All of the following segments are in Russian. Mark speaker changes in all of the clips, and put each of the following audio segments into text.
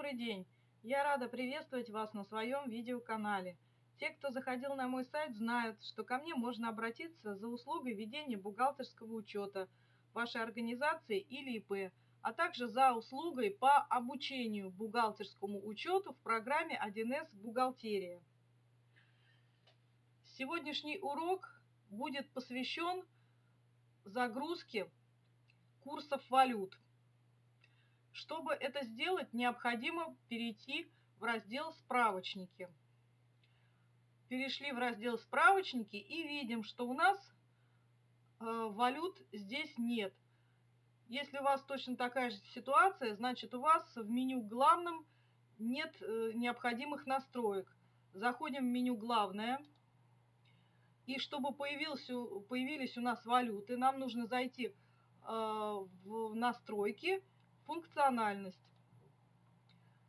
Speaker 1: Добрый день! Я рада приветствовать вас на своем видеоканале. Те, кто заходил на мой сайт, знают, что ко мне можно обратиться за услугой ведения бухгалтерского учета вашей организации или ИП, а также за услугой по обучению бухгалтерскому учету в программе 1С «Бухгалтерия». Сегодняшний урок будет посвящен загрузке курсов валют. Чтобы это сделать, необходимо перейти в раздел «Справочники». Перешли в раздел «Справочники» и видим, что у нас э, валют здесь нет. Если у вас точно такая же ситуация, значит у вас в меню «Главном» нет э, необходимых настроек. Заходим в меню «Главное». И чтобы появился, появились у нас валюты, нам нужно зайти э, в настройки Функциональность.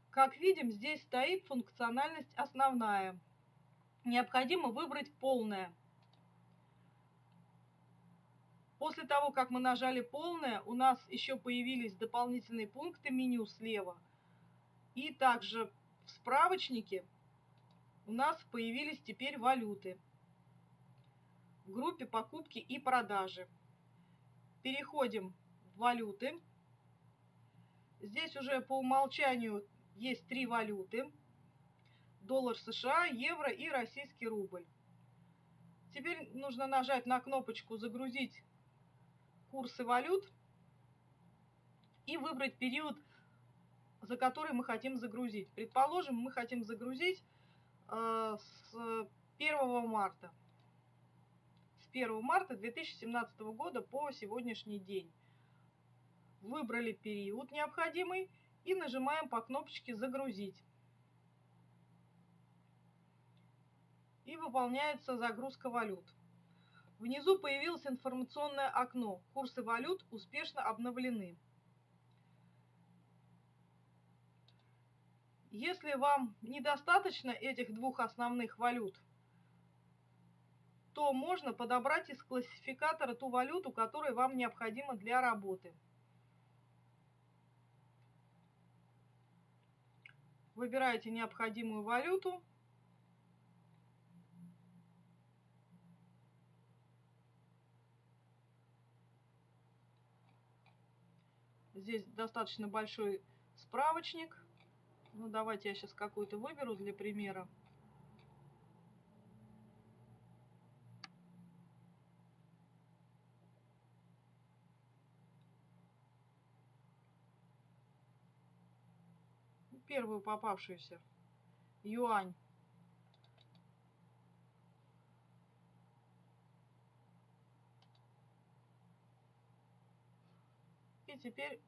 Speaker 1: Как видим, здесь стоит функциональность основная. Необходимо выбрать полное. После того, как мы нажали полное, у нас еще появились дополнительные пункты меню слева. И также в справочнике у нас появились теперь валюты в группе покупки и продажи. Переходим в валюты. Здесь уже по умолчанию есть три валюты. Доллар США, евро и российский рубль. Теперь нужно нажать на кнопочку «Загрузить курсы валют» и выбрать период, за который мы хотим загрузить. Предположим, мы хотим загрузить э, с 1 марта. С 1 марта 2017 года по сегодняшний день выбрали период необходимый и нажимаем по кнопочке «Загрузить». И выполняется загрузка валют. Внизу появилось информационное окно. Курсы валют успешно обновлены. Если вам недостаточно этих двух основных валют, то можно подобрать из классификатора ту валюту, которая вам необходима для работы. Выбираете необходимую валюту. Здесь достаточно большой справочник. Ну, давайте я сейчас какую-то выберу для примера. Первую попавшуюся. Юань. И теперь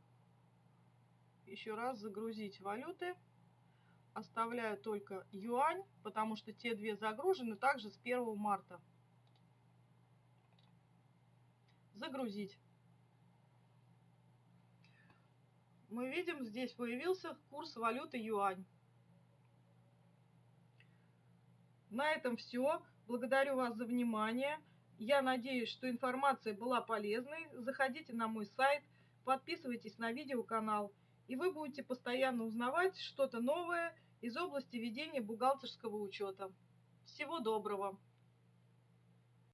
Speaker 1: еще раз загрузить валюты. Оставляю только юань, потому что те две загружены также с 1 марта. Загрузить. Мы видим, здесь появился курс валюты юань. На этом все. Благодарю вас за внимание. Я надеюсь, что информация была полезной. Заходите на мой сайт, подписывайтесь на видеоканал, и вы будете постоянно узнавать что-то новое из области ведения бухгалтерского учета. Всего доброго!